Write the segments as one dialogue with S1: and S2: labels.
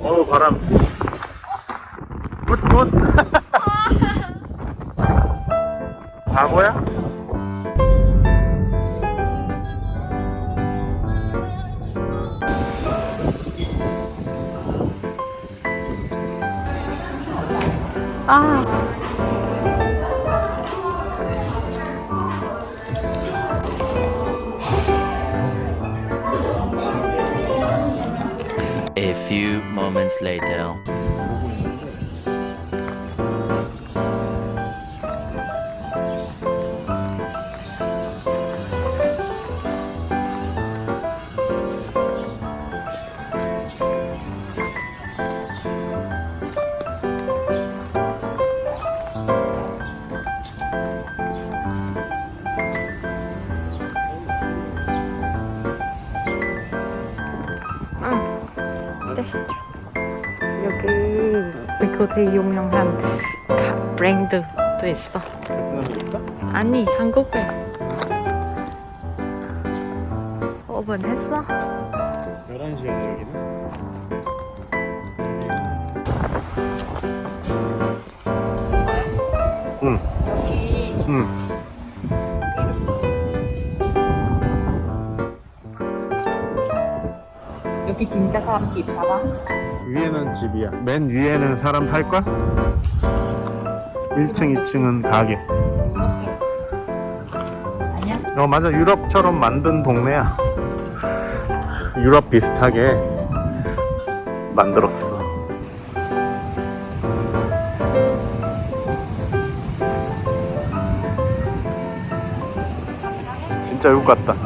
S1: 어 바람 굿굿 바보야?
S2: 아.
S3: A few moments later.
S2: 응. 됐어. 여기 되게 유명한 가- 브랜드도 있어. 아니 한국에. 오픈했어?
S1: 11시에 여기는 응. 응.
S2: 여기 진짜 사람 집 살아?
S1: 위에는 집이야. 맨 위에는 사람 살 걸? 1층, 2층은 가게.
S2: 아니야?
S1: 어 맞아 유럽처럼 만든 동네야. 유럽 비슷하게 만들었어. 진짜 외국 같다.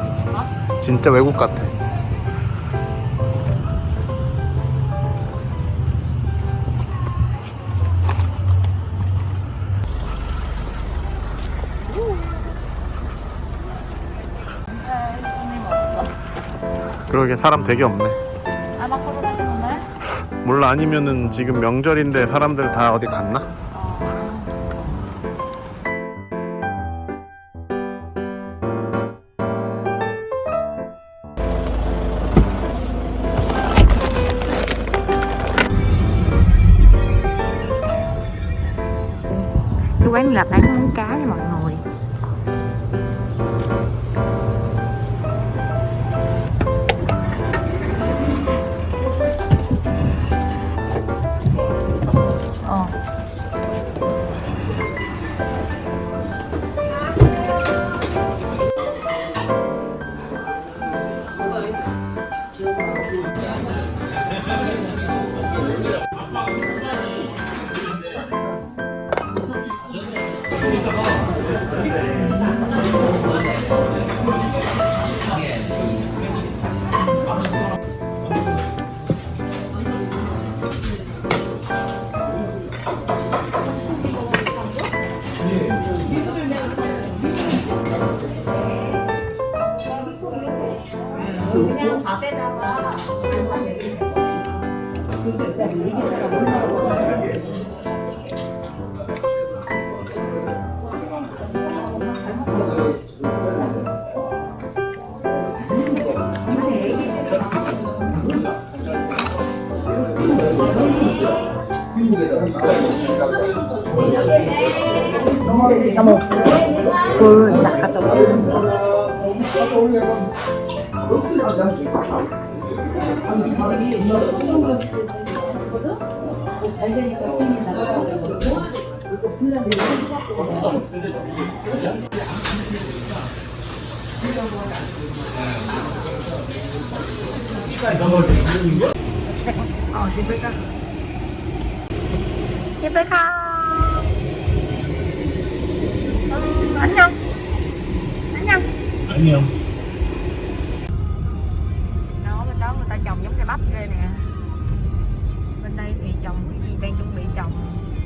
S1: 진짜 외국 같아. 그러게 사람 되게 없네.
S2: 아마 코로나 때문에?
S1: 몰라 아니면은 지금 명절인데 사람들 다 어디 갔나?
S2: Quán là bán món cá nha mọi người Kamu 그 낚아 줘어 음, 안녕 안녕
S1: 안녕.